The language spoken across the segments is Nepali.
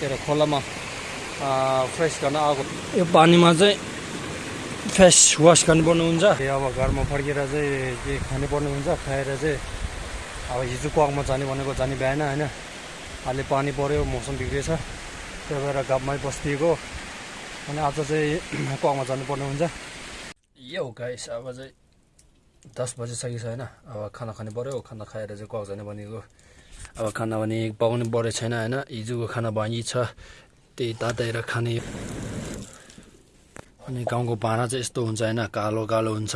के अरे खोलामा फ्रेस गर्न आएको यो पानीमा चाहिँ फेस वास गर्नुपर्ने हुन्छ अब घरमा फर्केर चाहिँ के खानुपर्ने हुन्छ खाएर चाहिँ अब हिजो क्वाकमा जाने भनेको जाने भ्याएन होइन? अहिले पानी पऱ्यो मौसम बिग्रेछ त्यही भएर गाउँमै बस्दिएको अनि आज चाहिँ क्वाकमा जानुपर्ने हुन्छ यो गाइस अब चाहिँ दस बजिसकेको छ होइन? अब खाना खानु पऱ्यो खाना खाएर चाहिँ क्वाक जाने भनेको। अब खाना भने पाउनु परेको छैन होइन? हिजोको खाना बाँकी छ त्यही ताताएर खाने। अनि गाउँको भाँडा चाहिँ यस्तो हुन्छ होइन? कालो कालो हुन्छ।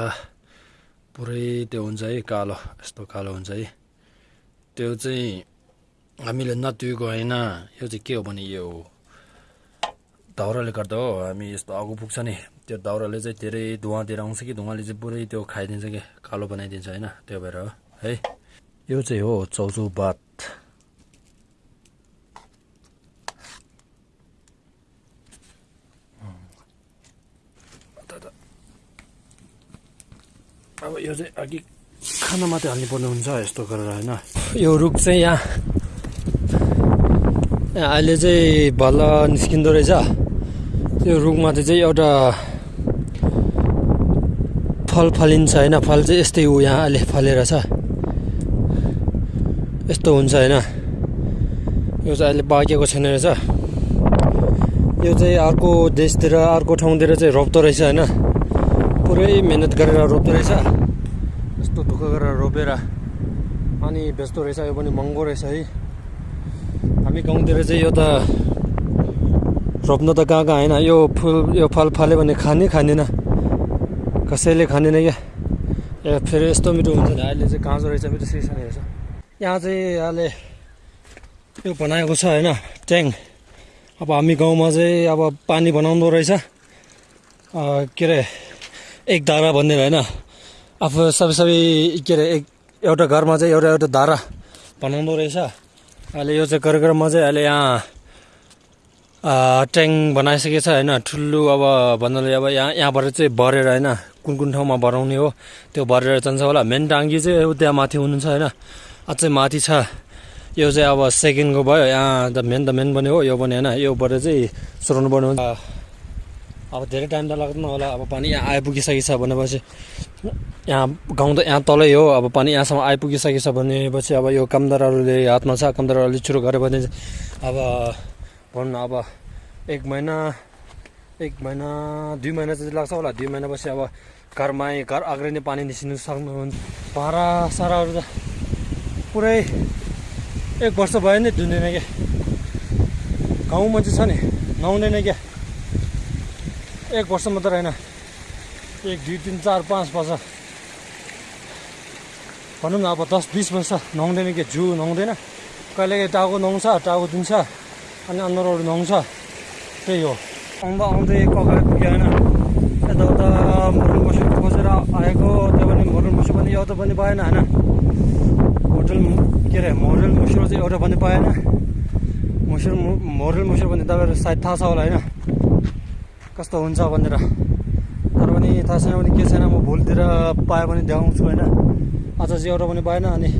पुरै त्यो हुन्छ है कालो यस्तो कालो हुन्छ है। त्यो चाहिँ हामीले नतिएको होइन? यो चाहिँ के हो भने यो दाउराले गर्दा हो। हामी यस्तो आगो पुग्छ नि। त्यो दाउराले चाहिँ धेरै धुवाँतिर आउँछ कि? धुवाँले चाहिँ पुरै त्यो खाइदिन्छ कि? कालो बनाइदिन्छ होइन? त्यो भएर है यो चाहिँ हो चौचौ भात अब यो चाहिँ अघि खाना मात्रै हाल्नुपर्ने हुन्छ यस्तो गरेर होइन? यो रुख चाहिँ यहाँ अहिले चाहिँ भल निस्किँदो रहेछ। त्यो रुखमाथि चाहिँ एउटा फल फलिन्छ होइन? फल चाहिँ यस्तै हो यहाँ अहिले फलेर छ। यस्तो हुन्छ होइन? यो चाहिँ अहिले पाकेको छैन रहेछ। यो चाहिँ अर्को देशतिर अर्को ठाउँतिर चाहिँ रोप्दो रहेछ होइन? पुरै मिहिनेत गरेर रोप्दो रहेछ। यस्तो दुःख गरेर रोपेर अनि बेच्दो रहेछ यो पनि महँगो रहेछ है। हामी गाउँतिर चाहिँ यो त रोप्न त कहाँ कहाँ होइन यो फुल यो फल फल्यो भने खाने खाँदैन। कसैले खाँदैन क्या। ए फेरि यस्तो मिठो हुन्छ नि अहिले चाहिँ काँचो रहेछ मिठो सिर्सनी रहेछ। यहाँ चाहिँ अहिले यो बनाएको छ होइन ट्याङ। अब हामी गाउँमा चाहिँ अब पानी बनाउँदो रहेछ। के अरे एक धारा भन्ने होइन आफू सबै सबै के अरे एक एउटा घरमा चाहिँ एउटा एउटा धारा बनाउँदो रहेछ। अहिले यो चाहिँ कार्यक्रममा चाहिँ अहिले यहाँ ट्याङ बनाइसकेको छ होइन। ठुलो अब भन्नाले अब यहाँ यहाँबाट चाहिँ भरेर होइन। कुन कुन ठाउँमा भराउने हो त्यो भरेर जान्छ होला। मेन टाङ्की चाहिँ त्यहाँ माथि हुनुहुन्छ होइन। अझै माथि छ। यो चाहिँ अब सेकेन्डको भयो। यहाँ त मेन त मेन पनि हो। यो पनि होइन। योबाट चाहिँ सुराउनु पर्ने हुन्छ। अब धेरै टाइम त लाग्दैन होला अब पानी यहाँ आइपुगिसकेको छ भनेपछि यहाँ गाउँ त यहाँ तलै हो अब पानी यहाँसम्म आइपुगिसकेको छ भनेपछि अब यो कामदारहरूले हातमा छ कामदारहरूले सुरु गऱ्यो भने अब भनौँ न अब एक महिना एक महिना दुई महिना चाहिँ लाग्छ होला। दुई महिनापछि अब घरमै घर अग्रिने पानी निस्किनु सक्नुहुन्छ। भाँडा साराहरू त पुरै एक वर्ष भयो नि धुँदैन क्या। गाउँमा चाहिँ छ नि नुहाउँदैन क्या। एक वर्ष मात्र होइन। एक दुई तिन चार पाँच वर्ष। भनौँ न अब दस बिस वर्ष नुहाउँदैन कि? जु नुहाउँदैन। कहिलेकाहीँ टाउको नुहाउँछ टाउको दिन्छ अनि अनुहारहरू नुहाउँछ। त्यही हो। आउँदा आउँदै कगार पुग्यो होइन। यताउता मरुन बसेर खोजेर आएको त्यो पनि मरुन बस्यो भने एउटा पनि पाएन होइन। होटल के अरे मोरल मुसुरो चाहिँ एउटा पनि पाएन मुसुर मोरल मुसुर भने तपाईँहरू सायद थाहा छ होला होइन। कस्तो हुन्छ भनेर। तर पनि थाहा छैन भने के छैन म भोलितिर पायो भने देखाउँछु होइन। चाहिँ एउटा पनि पाएन अनि